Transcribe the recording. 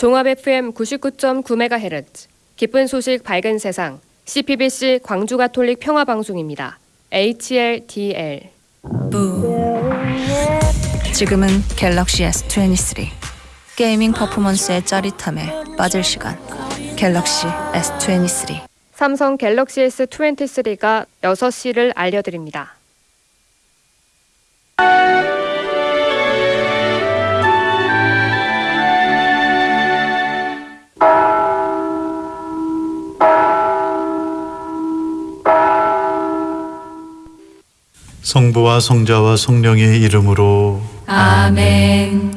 종합 FM 99.9MHz 기쁜 소식 밝은 세상 CPBC 광주 가톨릭 평화 방송입니다. HLDL 지금은 갤럭시 S23 게이밍 퍼포먼스의 짜릿함에 빠질 시간. 갤럭시 S23 삼성 갤럭시 S23가 6시를 알려드립니다. 성부와 성자와 성령의 이름으로. 아멘